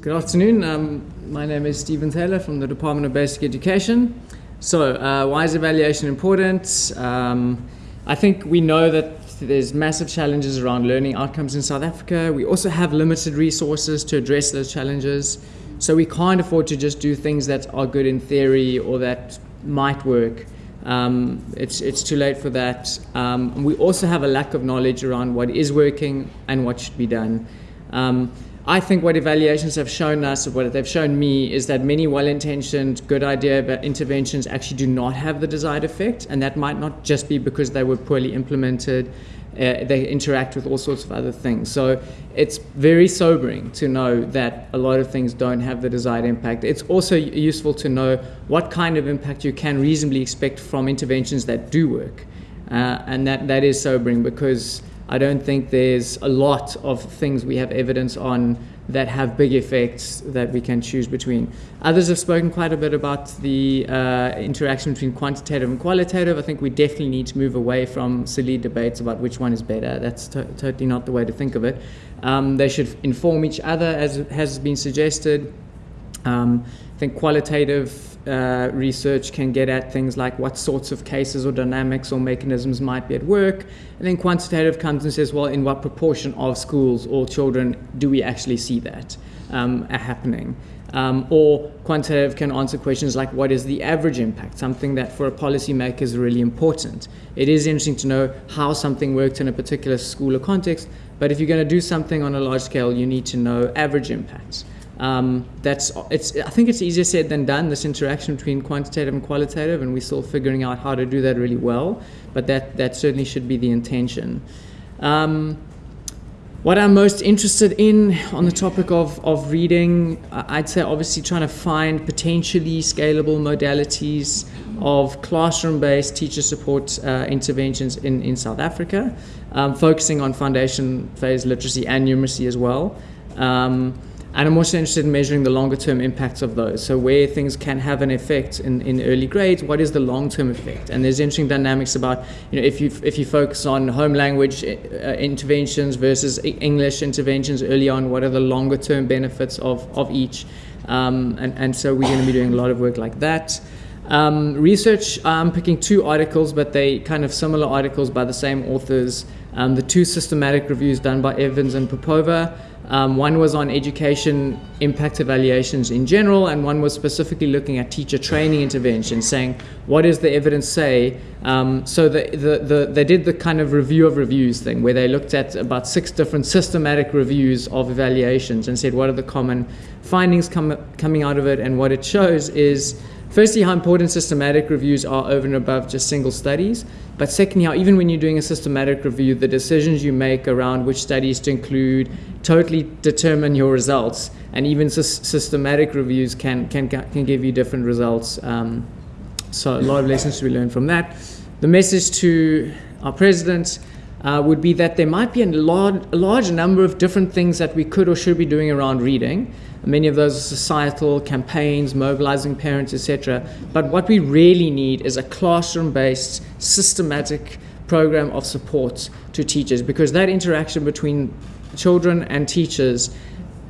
Good afternoon. Um, my name is Stephen Taylor from the Department of Basic Education. So, uh, why is evaluation important? Um, I think we know that there's massive challenges around learning outcomes in South Africa. We also have limited resources to address those challenges. So, we can't afford to just do things that are good in theory or that might work. Um, it's, it's too late for that. Um, we also have a lack of knowledge around what is working and what should be done. Um, I think what evaluations have shown us, or what they've shown me, is that many well-intentioned, good idea interventions actually do not have the desired effect, and that might not just be because they were poorly implemented. Uh, they interact with all sorts of other things. So it's very sobering to know that a lot of things don't have the desired impact. It's also useful to know what kind of impact you can reasonably expect from interventions that do work. Uh, and that, that is sobering because I don't think there's a lot of things we have evidence on that have big effects that we can choose between. Others have spoken quite a bit about the uh, interaction between quantitative and qualitative. I think we definitely need to move away from silly debates about which one is better. That's to totally not the way to think of it. Um, they should inform each other, as has been suggested. Um, I think qualitative uh, research can get at things like what sorts of cases or dynamics or mechanisms might be at work. And then quantitative comes and says, well, in what proportion of schools or children do we actually see that um, happening? Um, or quantitative can answer questions like what is the average impact, something that for a policymaker is really important. It is interesting to know how something worked in a particular school or context, but if you're going to do something on a large scale, you need to know average impacts. Um, that's it's. I think it's easier said than done. This interaction between quantitative and qualitative, and we're still figuring out how to do that really well. But that that certainly should be the intention. Um, what I'm most interested in on the topic of, of reading, I'd say obviously trying to find potentially scalable modalities of classroom-based teacher support uh, interventions in, in South Africa, um, focusing on foundation phase literacy and numeracy as well. Um, and I'm also interested in measuring the longer term impacts of those. So where things can have an effect in, in early grades, what is the long term effect? And there's interesting dynamics about, you know, if you, if you focus on home language uh, interventions versus English interventions early on, what are the longer term benefits of, of each? Um, and, and so we're going to be doing a lot of work like that. Um, research, I'm picking two articles, but they kind of similar articles by the same authors. Um, the two systematic reviews done by Evans and Popova. Um, one was on education impact evaluations in general, and one was specifically looking at teacher training interventions, saying what does the evidence say. Um, so the, the, the, they did the kind of review of reviews thing, where they looked at about six different systematic reviews of evaluations and said what are the common findings com coming out of it, and what it shows is firstly, how important systematic reviews are over and above just single studies. But secondly, how even when you're doing a systematic review, the decisions you make around which studies to include totally determine your results. And even systematic reviews can, can, can give you different results. Um, so a lot of lessons to be learned from that. The message to our president uh, would be that there might be a large, a large number of different things that we could or should be doing around reading. Many of those are societal campaigns, mobilizing parents, etc. But what we really need is a classroom-based, systematic program of support to teachers because that interaction between children and teachers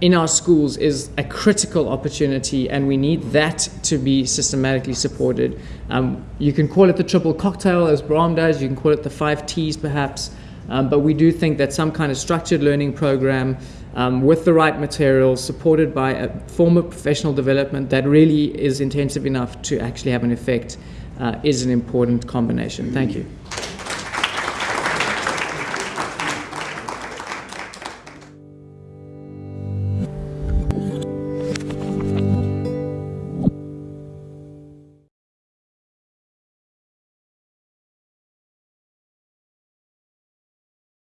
in our schools is a critical opportunity and we need that to be systematically supported. Um, you can call it the triple cocktail as Brahm does, you can call it the five T's perhaps, um, but we do think that some kind of structured learning program um, with the right materials, supported by a form of professional development that really is intensive enough to actually have an effect, uh, is an important combination. Thank you.